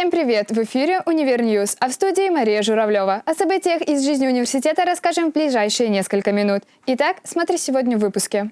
Всем привет! В эфире «Univer News», а в студии Мария Журавлева. О событиях из жизни университета расскажем в ближайшие несколько минут. Итак, смотри сегодня в выпуске.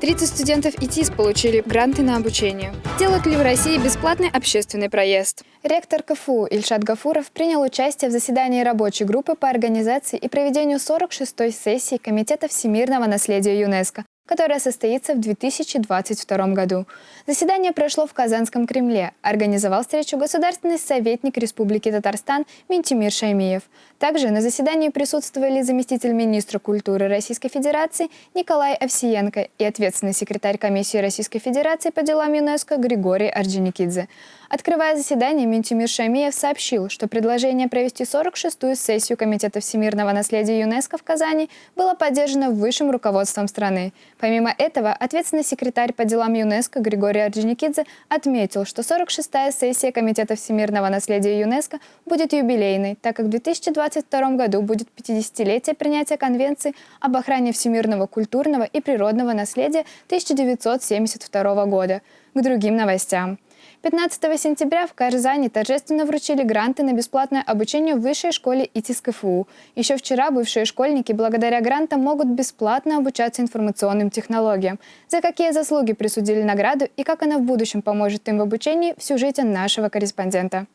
30 студентов ИТИС получили гранты на обучение. Делают ли в России бесплатный общественный проезд? Ректор КФУ Ильшат Гафуров принял участие в заседании рабочей группы по организации и проведению 46-й сессии Комитета всемирного наследия ЮНЕСКО, которая состоится в 2022 году. Заседание прошло в Казанском Кремле. Организовал встречу государственный советник Республики Татарстан Ментимир Шаймиев. Также на заседании присутствовали заместитель министра культуры Российской Федерации Николай Овсиенко и ответственный секретарь комиссии Российской Федерации по делам ЮНЕСКО Григорий Орджоникидзе. Открывая заседание, Ментимир Шамиев сообщил, что предложение провести 46-ю сессию Комитета всемирного наследия ЮНЕСКо в Казани было поддержано высшим руководством страны. Помимо этого, ответственный секретарь по делам ЮНЕСКо Григорий Орджоникидзе отметил, что 46-я сессия Комитета всемирного наследия ЮНЕСКо будет юбилейной, так как в 2022 году будет 50-летие принятия Конвенции об охране всемирного культурного и природного наследия 1972 года. К другим новостям. 15 сентября в Казани торжественно вручили гранты на бесплатное обучение в высшей школе ИТИС КФУ. Еще вчера бывшие школьники благодаря грантам могут бесплатно обучаться информационным технологиям. За какие заслуги присудили награду и как она в будущем поможет им в обучении в сюжете нашего корреспондента.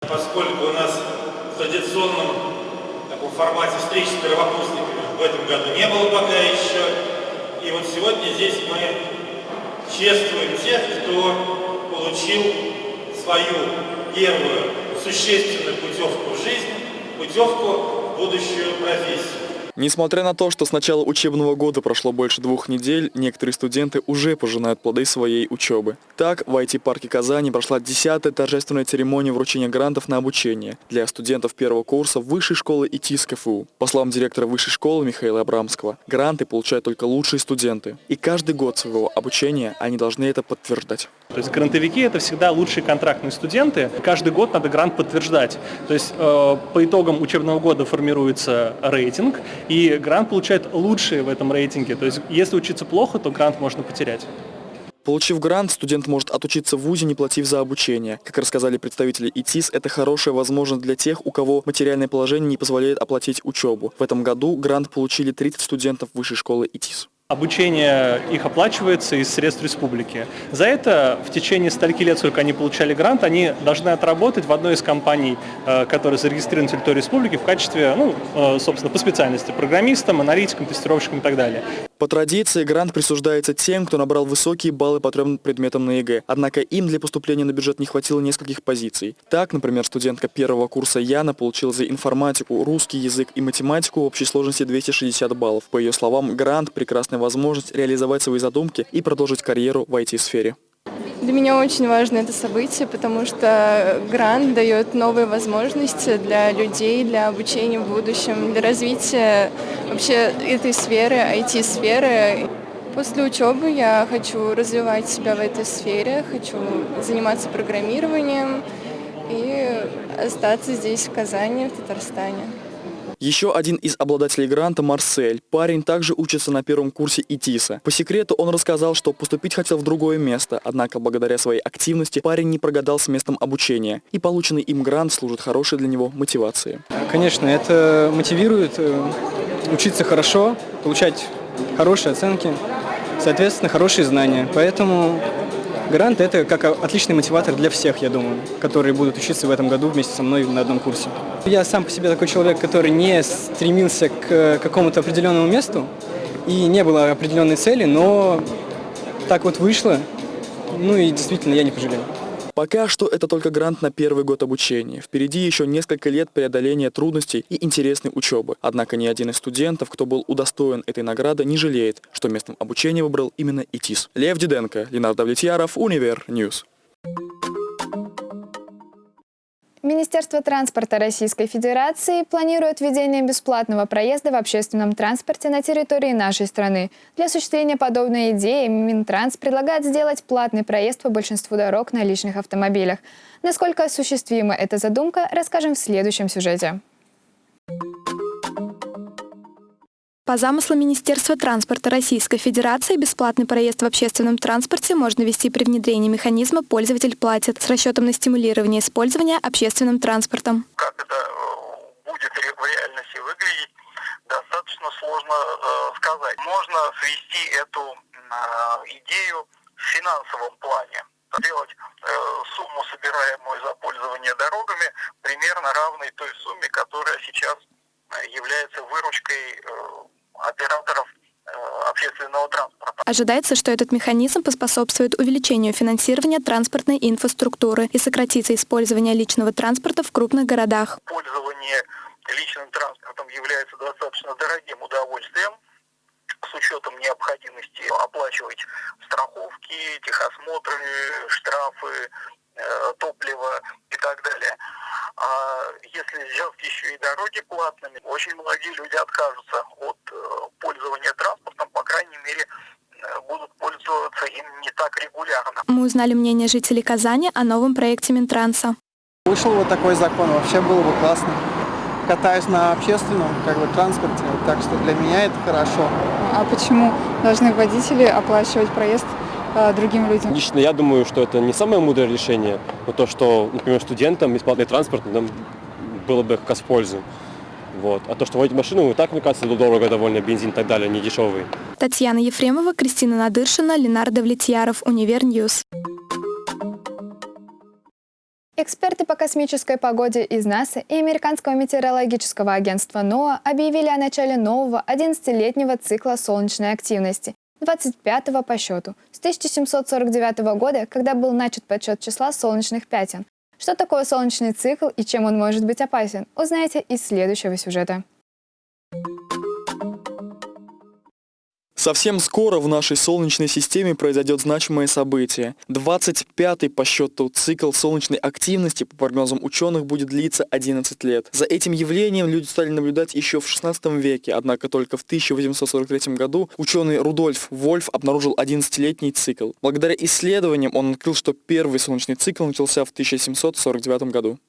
Поскольку у нас в традиционном таком формате встреч с первокурсниками в этом году не было пока еще, и вот сегодня здесь мы чествуем тех, кто получил свою первую существенную путевку в жизнь, путевку в будущую профессию. Несмотря на то, что с начала учебного года прошло больше двух недель, некоторые студенты уже пожинают плоды своей учебы. Так, в IT-парке Казани прошла 10-я торжественная церемония вручения грантов на обучение для студентов первого курса Высшей школы ИТИС КФУ. По словам директора Высшей школы Михаила Абрамского, гранты получают только лучшие студенты. И каждый год своего обучения они должны это подтверждать. То есть грантовики это всегда лучшие контрактные студенты. Каждый год надо грант подтверждать. То есть э, по итогам учебного года формируется рейтинг, и грант получает лучшие в этом рейтинге. То есть если учиться плохо, то грант можно потерять. Получив грант, студент может отучиться в ВУЗе, не платив за обучение. Как рассказали представители ИТИС, это хорошая возможность для тех, у кого материальное положение не позволяет оплатить учебу. В этом году грант получили 30 студентов высшей школы ИТИС. Обучение их оплачивается из средств республики. За это в течение стольки лет, сколько они получали грант, они должны отработать в одной из компаний, э, которые зарегистрированы на территории республики в качестве, ну, э, собственно, по специальности, программистом, аналитиком, тестировщиком и так далее. По традиции грант присуждается тем, кто набрал высокие баллы по трем предметам на ЕГЭ, однако им для поступления на бюджет не хватило нескольких позиций. Так, например, студентка первого курса Яна получила за информатику, русский язык и математику в общей сложности 260 баллов. По ее словам, грант – прекрасная возможность реализовать свои задумки и продолжить карьеру в IT-сфере. Для меня очень важно это событие, потому что грант дает новые возможности для людей, для обучения в будущем, для развития вообще этой сферы, IT-сферы. После учебы я хочу развивать себя в этой сфере, хочу заниматься программированием и остаться здесь, в Казани, в Татарстане. Еще один из обладателей гранта – Марсель. Парень также учится на первом курсе ИТИСа. По секрету он рассказал, что поступить хотел в другое место, однако благодаря своей активности парень не прогадал с местом обучения. И полученный им грант служит хорошей для него мотивацией. Конечно, это мотивирует э, учиться хорошо, получать хорошие оценки, соответственно, хорошие знания. Поэтому Грант – это как отличный мотиватор для всех, я думаю, которые будут учиться в этом году вместе со мной на одном курсе. Я сам по себе такой человек, который не стремился к какому-то определенному месту и не было определенной цели, но так вот вышло, ну и действительно я не пожалел. Пока что это только грант на первый год обучения. Впереди еще несколько лет преодоления трудностей и интересной учебы. Однако ни один из студентов, кто был удостоен этой награды, не жалеет, что местом обучения выбрал именно ИТИС. Лев Диденко, Ленар Давлетьяров, Univer News. Министерство транспорта Российской Федерации планирует введение бесплатного проезда в общественном транспорте на территории нашей страны. Для осуществления подобной идеи Минтранс предлагает сделать платный проезд по большинству дорог на личных автомобилях. Насколько осуществима эта задумка, расскажем в следующем сюжете. По замыслу Министерства транспорта Российской Федерации бесплатный проезд в общественном транспорте можно вести при внедрении механизма «Пользователь платит» с расчетом на стимулирование использования общественным транспортом. Как это э, будет в реальности выглядеть, достаточно сложно э, сказать. Можно свести эту э, идею в финансовом плане. Сделать э, сумму, собираемую за пользование дорогами, примерно равной той сумме, которая сейчас является выручкой операторов э, общественного транспорта. Ожидается, что этот механизм поспособствует увеличению финансирования транспортной инфраструктуры и сократится использование личного транспорта в крупных городах. Пользование личным транспортом является достаточно дорогим удовольствием с учетом необходимости оплачивать страховки, техосмотры, штрафы, э, топливо и так далее. А если сделать еще и дороги платными, очень многие люди откажутся от э, пользования транспортом, по крайней мере, э, будут пользоваться им не так регулярно. Мы узнали мнение жителей Казани о новом проекте Минтранса. Вышел вот такой закон, вообще было бы классно. Катаюсь на общественном как бы, транспорте, так что для меня это хорошо. А почему должны водители оплачивать проезд другим людям? Лично я думаю, что это не самое мудрое решение, но то, что, например, студентам бесплатный транспорт нам было бы как раз в пользу. Вот. А то, что водить машину, и так, мне кажется, дорого довольно, бензин и так далее, не дешевый. Татьяна Ефремова, Кристина Надыршина, Ленар Давлетьяров, Univer News. Эксперты по космической погоде из НАСА и Американского метеорологического агентства НОАА объявили о начале нового 11-летнего цикла солнечной активности, 25-го по счету, с 1749 года, когда был начат подсчет числа солнечных пятен. Что такое солнечный цикл и чем он может быть опасен, узнаете из следующего сюжета. Совсем скоро в нашей Солнечной системе произойдет значимое событие. 25-й по счету цикл солнечной активности, по прогнозам ученых, будет длиться 11 лет. За этим явлением люди стали наблюдать еще в 16 веке, однако только в 1843 году ученый Рудольф Вольф обнаружил 11-летний цикл. Благодаря исследованиям он открыл, что первый солнечный цикл начался в 1749 году.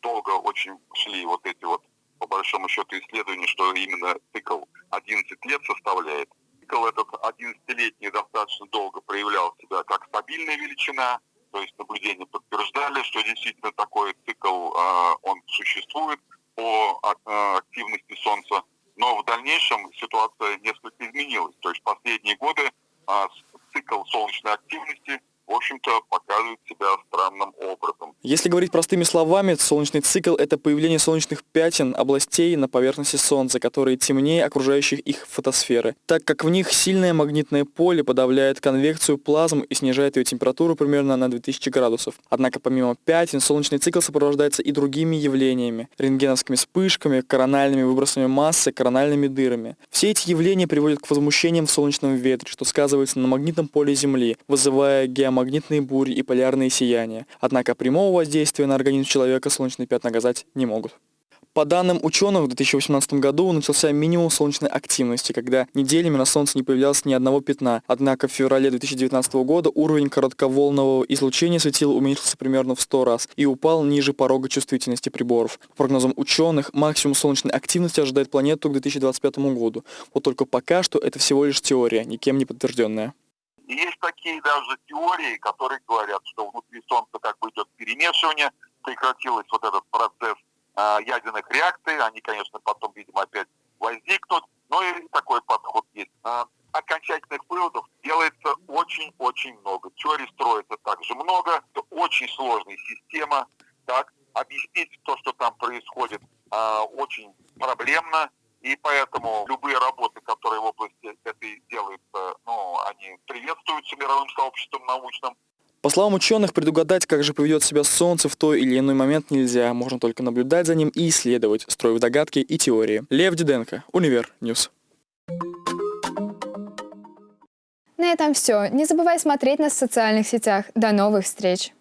Долго очень шли вот эти вот по большому счету исследования, что именно цикл 11 лет составляет цикл этот 11-летний достаточно долго проявлял себя как стабильная величина, то есть наблюдения подтверждали, что действительно такой цикл, э, он существует по э, активности Солнца. Но в дальнейшем ситуация несколько изменилась. То есть последние годы э, цикл солнечной активности в общем-то, показывает себя странным образом. Если говорить простыми словами, солнечный цикл – это появление солнечных пятен, областей на поверхности Солнца, которые темнее окружающих их фотосферы, так как в них сильное магнитное поле подавляет конвекцию плазм и снижает ее температуру примерно на 2000 градусов. Однако помимо пятен, солнечный цикл сопровождается и другими явлениями – рентгеновскими вспышками, корональными выбросами массы, корональными дырами. Все эти явления приводят к возмущениям в солнечном ветре, что сказывается на магнитном поле Земли, вызывая геомагнитные магнитные бури и полярные сияния. Однако прямого воздействия на организм человека солнечные пятна оказать не могут. По данным ученых, в 2018 году начался минимум солнечной активности, когда неделями на Солнце не появлялось ни одного пятна. Однако в феврале 2019 года уровень коротковолнового излучения светила уменьшился примерно в 100 раз и упал ниже порога чувствительности приборов. По прогнозам ученых, максимум солнечной активности ожидает планету к 2025 году. Вот только пока что это всего лишь теория, никем не подтвержденная. И есть такие даже теории, которые говорят, что внутри Солнца как бы идет перемешивание, прекратилось вот этот процесс э, ядерных реакций, они, конечно, потом, видимо, опять возникнут, но и такой подход есть. Э, окончательных выводов делается очень-очень много. Теорий строится также много, это очень сложная система, так, объяснить то, что там происходит, э, очень проблемно, и поэтому любые работы, которые в области этой делаются, ну, они приветствуются мировым сообществом научным. По словам ученых, предугадать, как же поведет себя Солнце в той или иной момент нельзя. Можно только наблюдать за ним и исследовать, строив догадки и теории. Лев Диденко, Univer News. На этом все. Не забывай смотреть нас в социальных сетях. До новых встреч!